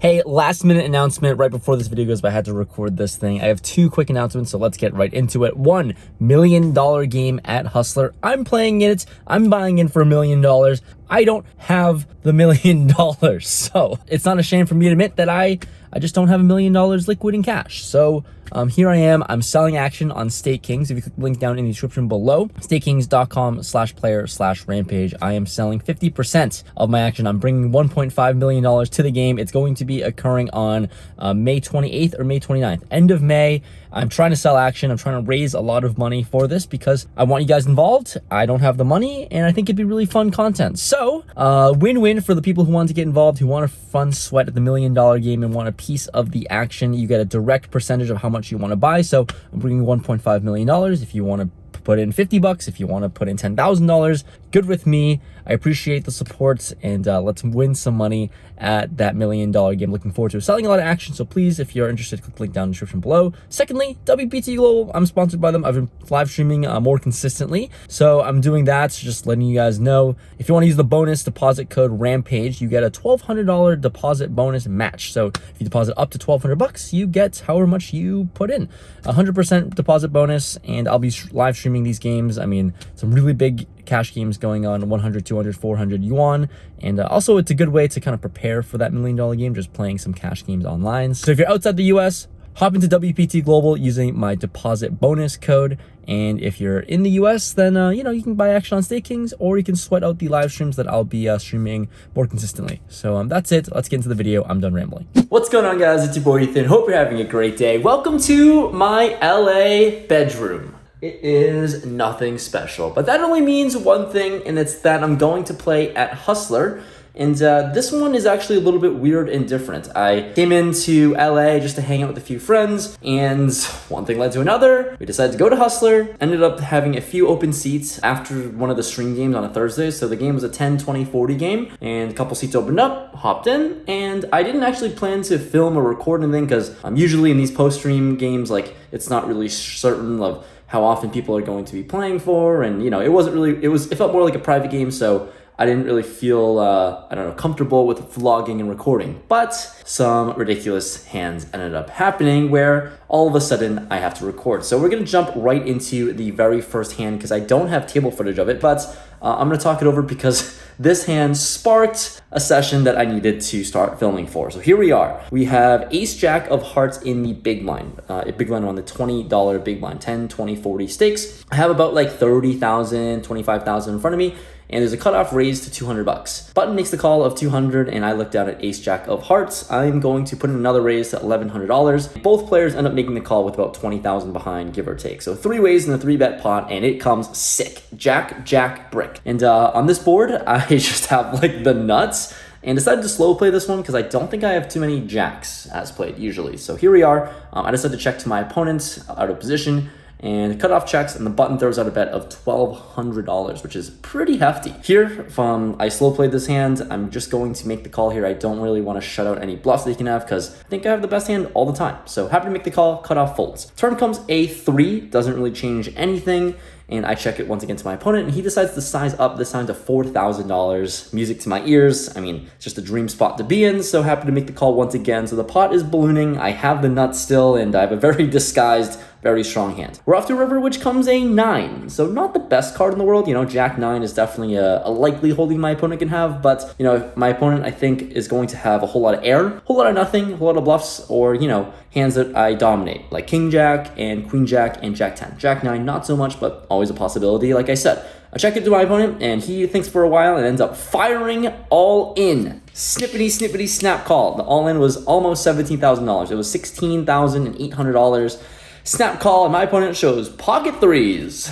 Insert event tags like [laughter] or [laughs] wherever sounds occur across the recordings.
Hey, last minute announcement right before this video goes, but I had to record this thing. I have two quick announcements, so let's get right into it. One million dollar game at Hustler. I'm playing it. I'm buying in for a million dollars. I don't have the million [laughs] dollars. So it's not a shame for me to admit that I, I just don't have a million dollars liquid in cash. So um, here I am. I'm selling action on StakeKings. If you click the link down in the description below, stakekings.com slash player slash rampage. I am selling 50% of my action. I'm bringing $1.5 million to the game. It's going to be occurring on uh, May 28th or May 29th. End of May. I'm trying to sell action. I'm trying to raise a lot of money for this because I want you guys involved. I don't have the money and I think it'd be really fun content. So uh, win-win for the people who want to get involved, who want a fun sweat at the million dollar game and want a piece of the action. You get a direct percentage of how much you want to buy. So I'm bringing $1.5 million. If you want to put in 50 bucks, if you want to put in $10,000, good with me. I appreciate the support and uh, let's win some money at that million dollar game. Looking forward to selling a lot of action. So please, if you're interested, click the link down in the description below. Secondly, WPT Global, I'm sponsored by them. I've been live streaming uh, more consistently. So I'm doing that, so just letting you guys know. If you want to use the bonus deposit code RAMPAGE, you get a $1,200 deposit bonus match. So if you deposit up to 1200 bucks, you get however much you put in. 100% deposit bonus, and I'll be live streaming these games. I mean, some really big cash games going on 100 200 400 yuan. And uh, also it's a good way to kind of prepare for that million dollar game just playing some cash games online. So if you're outside the us hop into wpt global using my deposit bonus code. And if you're in the us then uh, you know you can buy action on stakekings or you can sweat out the live streams that i'll be uh, streaming more consistently. So um, that's it. Let's get into the video. I'm done rambling. What's going on guys? It's your boy ethan. Hope you're having a great day. Welcome to my la bedroom it is nothing special, but that only means one thing, and it's that I'm going to play at Hustler. And uh, this one is actually a little bit weird and different. I came into LA just to hang out with a few friends, and one thing led to another. We decided to go to Hustler, ended up having a few open seats after one of the stream games on a Thursday. So the game was a 10, 20, 40 game, and a couple seats opened up, hopped in, and I didn't actually plan to film or record anything because I'm usually in these post-stream games, like, it's not really certain of how often people are going to be playing for, and you know, it wasn't really. It was. It felt more like a private game, so I didn't really feel, uh, I don't know, comfortable with vlogging and recording. But some ridiculous hands ended up happening where all of a sudden I have to record. So we're gonna jump right into the very first hand because I don't have table footage of it, but uh, I'm gonna talk it over because [laughs] this hand sparked a session that I needed to start filming for. So here we are. We have ace jack of hearts in the big blind, uh, big blind on the $20 big blind, 10, 20, 40 stakes. I have about like 30,000, 25,000 in front of me and there's a cutoff raised to 200 bucks. Button makes the call of 200 and I look down at ace jack of hearts. I'm going to put in another raise to $1,100. Both players end up making the call with about 20,000 behind, give or take. So three ways in the three bet pot and it comes sick. Jack, jack, brick. And uh, on this board, [laughs] I [laughs] just have like the nuts and decided to slow play this one because I don't think I have too many jacks as played usually. So here we are. Um, I decided to check to my opponent out of position and cutoff checks and the button throws out a bet of $1,200, which is pretty hefty. Here, from I slow played this hand, I'm just going to make the call here. I don't really want to shut out any bluffs that you can have because I think I have the best hand all the time. So happy to make the call, cutoff folds. Turn comes A3, doesn't really change anything and I check it once again to my opponent, and he decides to size up this time to $4,000. Music to my ears. I mean, it's just a dream spot to be in, so happy to make the call once again. So the pot is ballooning, I have the nuts still, and I have a very [laughs] disguised very strong hand. We're off to river, which comes a 9. So not the best card in the world. You know, Jack 9 is definitely a, a likely holding my opponent can have. But, you know, my opponent, I think, is going to have a whole lot of air, a whole lot of nothing, a whole lot of bluffs, or, you know, hands that I dominate, like King Jack and Queen Jack and Jack 10. Jack 9, not so much, but always a possibility, like I said. I check it to my opponent, and he thinks for a while and ends up firing all in. Snippity, snippity, snap call. The all in was almost $17,000. It was $16,800. Snap call, and my opponent shows pocket threes.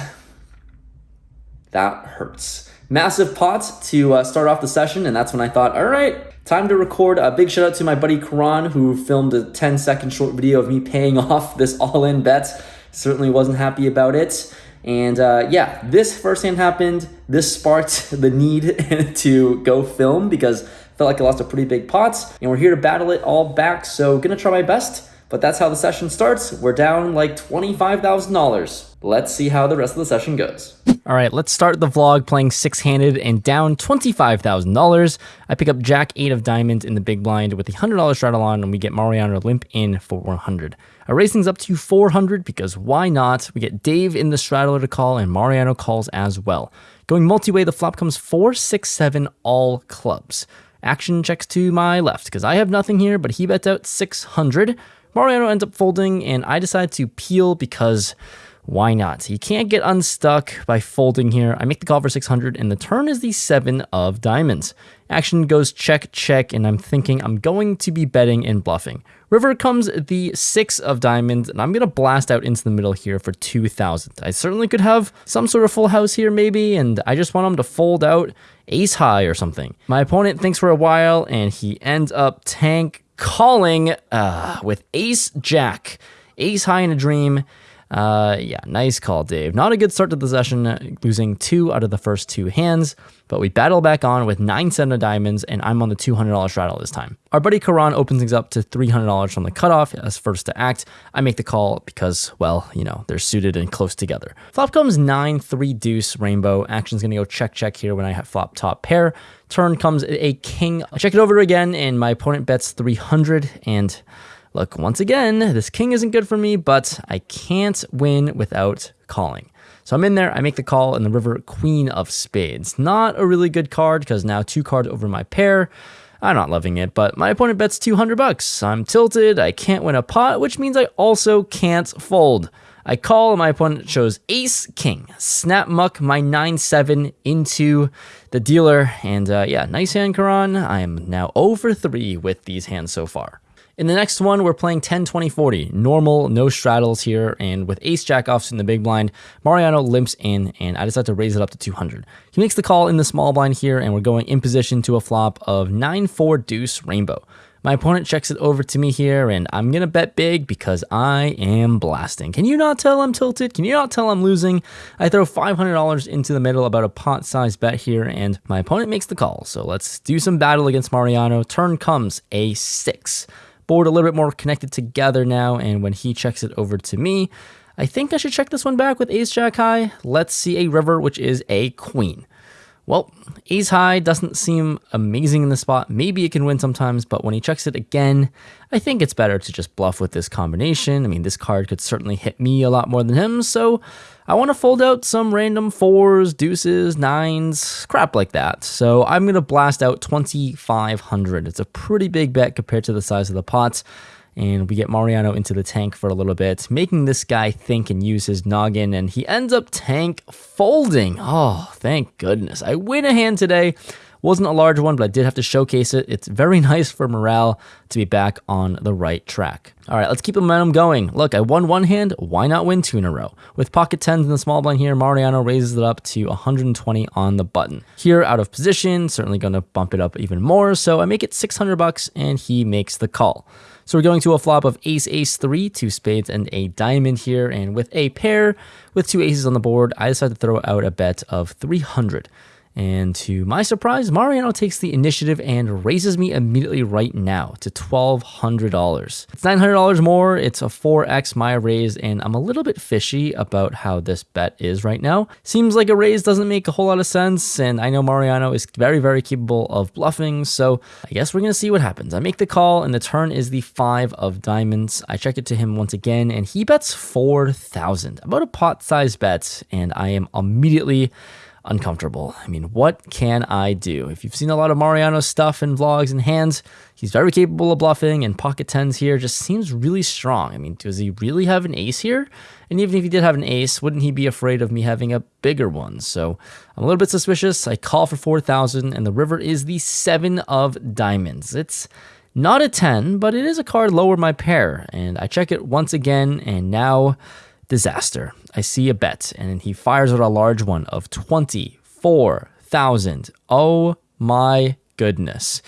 That hurts. Massive pot to uh, start off the session, and that's when I thought, all right, time to record. A big shout out to my buddy Karan, who filmed a 10 second short video of me paying [laughs] off this all-in bet. Certainly wasn't happy about it. And uh, yeah, this first hand happened. This sparked [laughs] the need [laughs] to go film because I felt like I lost a pretty big pot. And we're here to battle it all back. So gonna try my best. But that's how the session starts. We're down like $25,000. Let's see how the rest of the session goes. All right, let's start the vlog playing six-handed and down $25,000. I pick up Jack 8 of diamonds in the big blind with the $100 straddle on, and we get Mariano limp in for 100. I raise things up to 400 because why not? We get Dave in the straddler to call, and Mariano calls as well. Going multi-way, the flop comes four, six, seven, all clubs. Action checks to my left because I have nothing here, but he bets out 600. Mariano ends up folding, and I decide to peel because why not? You can't get unstuck by folding here. I make the call for 600 and the turn is the seven of diamonds. Action goes check, check, and I'm thinking I'm going to be betting and bluffing. River comes the six of diamonds, and I'm going to blast out into the middle here for 2,000. I certainly could have some sort of full house here maybe, and I just want him to fold out ace high or something. My opponent thinks for a while, and he ends up tank calling uh, with ace jack. Ace high in a dream, uh, yeah, nice call, Dave. Not a good start to the session, losing two out of the first two hands, but we battle back on with nine seven of diamonds, and I'm on the $200 straddle this time. Our buddy Karan opens things up to $300 from the cutoff as first to act. I make the call because, well, you know, they're suited and close together. Flop comes 9, 3 deuce, rainbow. Action's gonna go check, check here when I have flop top pair. Turn comes a king. I check it over again, and my opponent bets 300, and Look, once again, this king isn't good for me, but I can't win without calling. So I'm in there, I make the call, and the river queen of spades. Not a really good card, because now two cards over my pair. I'm not loving it, but my opponent bets 200 bucks. I'm tilted, I can't win a pot, which means I also can't fold. I call, and my opponent shows ace king. Snap muck my 9-7 into the dealer, and uh, yeah, nice hand, Karan. I am now over 3 with these hands so far. In the next one, we're playing 10, 20, 40. Normal, no straddles here, and with ace jack offs in the big blind, Mariano limps in, and I decide to raise it up to 200. He makes the call in the small blind here, and we're going in position to a flop of 9-4 deuce rainbow. My opponent checks it over to me here, and I'm to bet big because I am blasting. Can you not tell I'm tilted? Can you not tell I'm losing? I throw $500 into the middle, about a pot-sized bet here, and my opponent makes the call. So let's do some battle against Mariano. Turn comes a 6 board a little bit more connected together now. And when he checks it over to me, I think I should check this one back with ace jack high. Let's see a river, which is a queen. Well, ace high doesn't seem amazing in the spot. Maybe it can win sometimes, but when he checks it again, I think it's better to just bluff with this combination. I mean, this card could certainly hit me a lot more than him, so I want to fold out some random fours, deuces, nines, crap like that. So I'm going to blast out 2,500. It's a pretty big bet compared to the size of the pot. and we get Mariano into the tank for a little bit, making this guy think and use his noggin, and he ends up tank folding. Oh, thank goodness. I win a hand today. Wasn't a large one, but I did have to showcase it. It's very [laughs] nice for morale to be back on the right track. All right, let's keep the momentum going. Look, I won one hand. Why not win two in a row? With pocket tens in the small blind here, Mariano raises it up to 120 on the button. Here, out of position, certainly going to bump it up even more. So I make it 600 bucks, and he makes the call. So we're going to a flop of ace, ace, three, two spades, and a diamond here. And with a pair with two aces on the board, I decide to throw out a bet of 300. And to my surprise, Mariano takes the initiative and raises me immediately right now to $1,200. It's $900 more, it's a 4x my raise, and I'm a little bit fishy about how this bet is right now. Seems like a raise doesn't make a whole lot of sense, and I know Mariano is very, very capable of bluffing, so I guess we're gonna see what happens. I make the call, and the turn is the five of diamonds. I check it to him once again, and he bets 4,000, about a pot-sized bet, and I am immediately uncomfortable. I mean, what can I do? If you've seen a lot of Mariano stuff in vlogs and hands, he's very capable of bluffing, and pocket tens here just seems really strong. I mean, does he really have an ace here? And even if he did have an ace, wouldn't he be afraid of me having a bigger one? So I'm a little bit suspicious. I call for 4,000, and the river is the seven of diamonds. It's not a 10, but it is a card lower my pair, and I check it once again, and now disaster. I see a bet, and he fires out a large one of 24,000. Oh my goodness.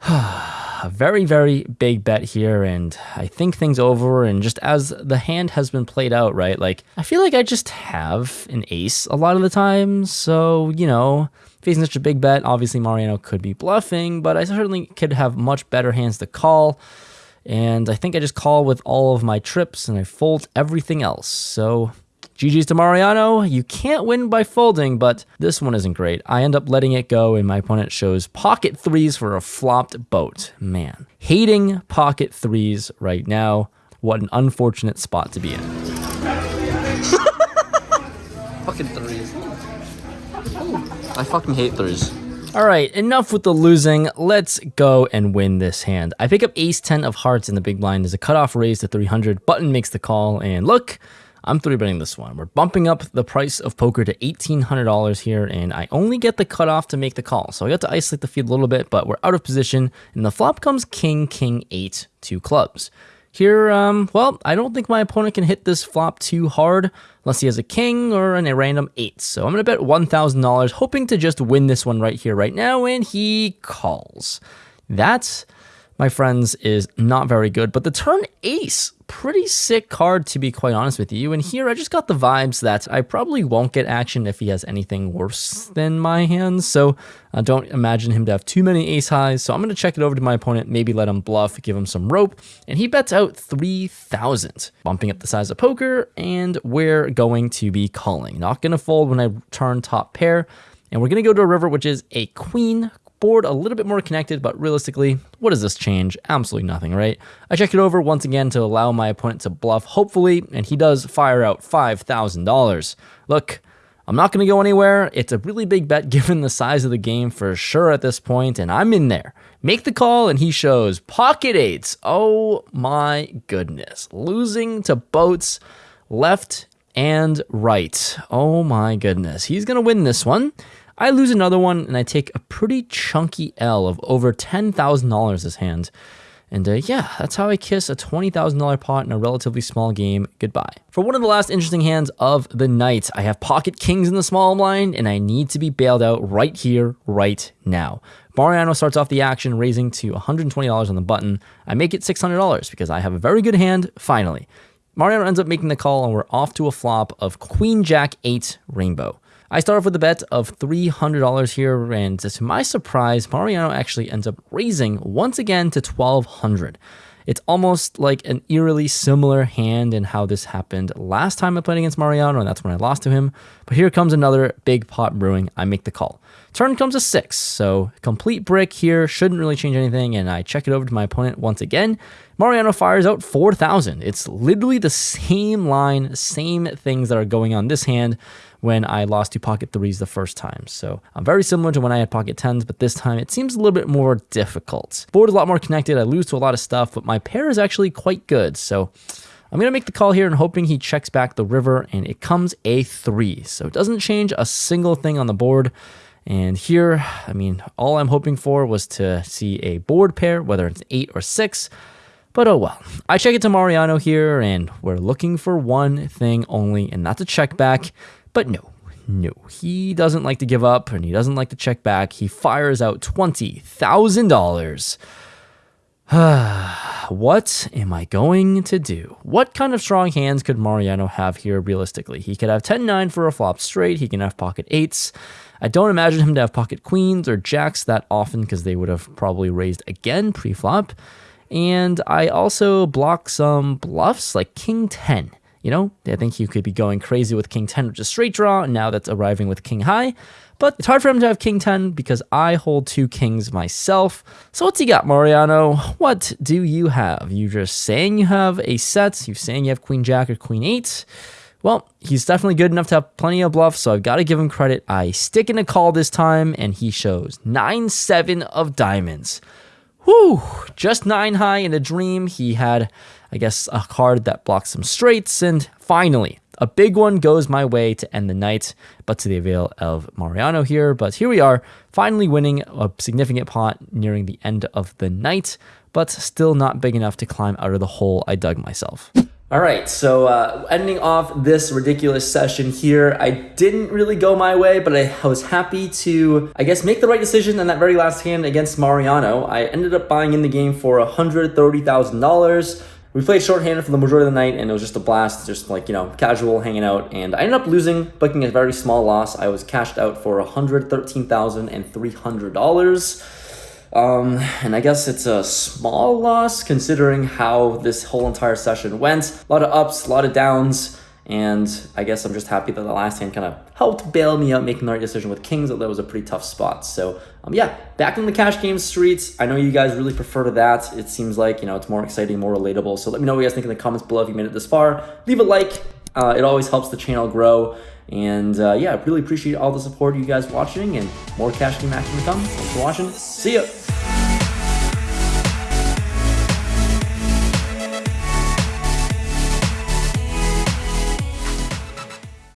[sighs] a very, very big bet here, and I think things over. And just as the hand has been played out, right? Like, I feel like I just have an ace a lot of the time. So, you know, facing such a big bet, obviously Mariano could be bluffing, but I certainly could have much better hands to call. And I think I just call with all of my trips and I fold everything else. So GG's to Mariano. You can't win by folding, but this one isn't great. I end up letting it go, and my opponent shows pocket threes for a flopped boat. Man, hating pocket threes right now. What an unfortunate spot to be in. [laughs] fucking threes. I fucking hate threes. All right, enough with the losing. Let's go and win this hand. I pick up ace 10 of hearts in the big blind. There's a cutoff raise to 300. Button makes the call, and look, I'm three betting this one. We're bumping up the price of poker to $1,800 here, and I only get the cutoff to make the call. So I got to isolate the field a little bit, but we're out of position, and the flop comes king, king, eight, two clubs. Here, um, well, I don't think my opponent can hit this flop too hard unless he has a king or an, a random eight. So I'm going to bet $1,000, hoping to just win this one right here, right now, and he calls. That, my friends, is not very good. But the turn ace, pretty sick card to be quite honest with you. And here I just got the vibes that I probably won't get action if he has anything worse than my hands. So I don't imagine him to have too many ace highs. So I'm going to check it over to my opponent, maybe let him bluff, give him some rope. And he bets out 3,000, bumping up the size of poker. And we're going to be calling. Not going to fold when I turn top pair. And we're going to go to a river, which is a queen, board a little bit more connected, but realistically, what does this change? Absolutely nothing, right? I check it over once again to allow my opponent to bluff, hopefully, and he does fire out $5,000. Look, I'm not going to go anywhere. It's a really big bet [laughs] given the size of the game for sure at this point, and I'm in there. Make the call, and he shows pocket eights. Oh my goodness. Losing to boats left and right. Oh my goodness. He's going to win this one. I lose another one and I take a pretty chunky L of over $10,000 this hand. And uh, yeah, that's how I kiss a $20,000 pot in a relatively small game goodbye. For one of the last interesting hands of the night, I have pocket kings in the small blind and I need to be bailed out right here, right now. Mariano starts off the action raising to $120 on the button. I make it $600 because I have a very good hand finally. Mariano ends up making the call and we're off to a flop of Queen Jack 8 Rainbow. I start off with a bet of $300 here, and to my surprise, Mariano actually ends up raising once again to 1200 It's almost like an eerily similar hand in how this happened last time I played against Mariano, and that's when I lost to him. But here comes another big pot brewing. I make the call. Turn comes a six, so complete brick here shouldn't really change anything, and I check it over to my opponent once again. Mariano fires out 4,000. It's literally the same line, same things that are going on this hand when I lost to pocket threes the first time. So I'm very similar to when I had pocket tens, but this time it seems a little bit more difficult. Board is a lot more connected. I lose to a lot of stuff, but my pair is actually quite good. So I'm going to make the call here and hoping he checks back the river and it comes a three. So it doesn't change a single thing on the board. And here, I mean, all I'm hoping for was to see a board pair, whether it's eight or six. But oh well. I check it to Mariano here, and we're looking for one thing only, and that's a check back. But no, no, he doesn't like to give up and he doesn't like to check back. He fires out $20,000. [sighs] what am I going to do? What kind of strong hands could Mariano have here realistically? He could have 10-9 for a flop straight. He can have pocket eights. I don't imagine him to have pocket queens or jacks that often because they would have probably raised again pre-flop. And I also block some bluffs like king 10. You know, I think you could be going crazy with king 10, which is straight draw. And now that's arriving with king high. But it's hard for him to have king 10 because I hold two kings myself. So what's he got, Mariano? What do you have? You just saying you have a set. You saying you have queen jack or queen 8. Well, he's definitely good enough to have plenty of bluffs, so I've got to give him credit. I stick in a call this time, and he shows 9-7 of diamonds. Whew, just 9 high in a dream. He had I guess, a card that blocks some straights. And finally, a big one goes my way to end the night, but to the avail of Mariano here. But here we are, finally winning a significant pot nearing the end of the night, but still not big enough to climb out of the hole I dug myself. All right, so uh, ending off this ridiculous session here, I didn't really go my way, but I was happy to, I guess, make the right decision in that very last hand against Mariano. I ended up buying in the game for $130,000 we played shorthanded for the majority of the night, and it was just a blast, just like, you know, casual hanging out. And I ended up losing, booking a very small loss. I was cashed out for $113,300. Um, and I guess it's a small loss considering how this whole entire session went. A lot of ups, a lot of downs. And I guess I'm just happy that the last hand kind of helped bail me out making the right decision with kings, although that was a pretty tough spot. So um, yeah, back in the cash game streets. I know you guys really prefer to that. It seems like, you know, it's more exciting, more relatable. So let me know what you guys think in the comments below if you made it this far. Leave a like. Uh, it always helps the channel grow. And uh, yeah, I really appreciate all the support you guys watching and more cash game action to come. Thanks for watching. See ya.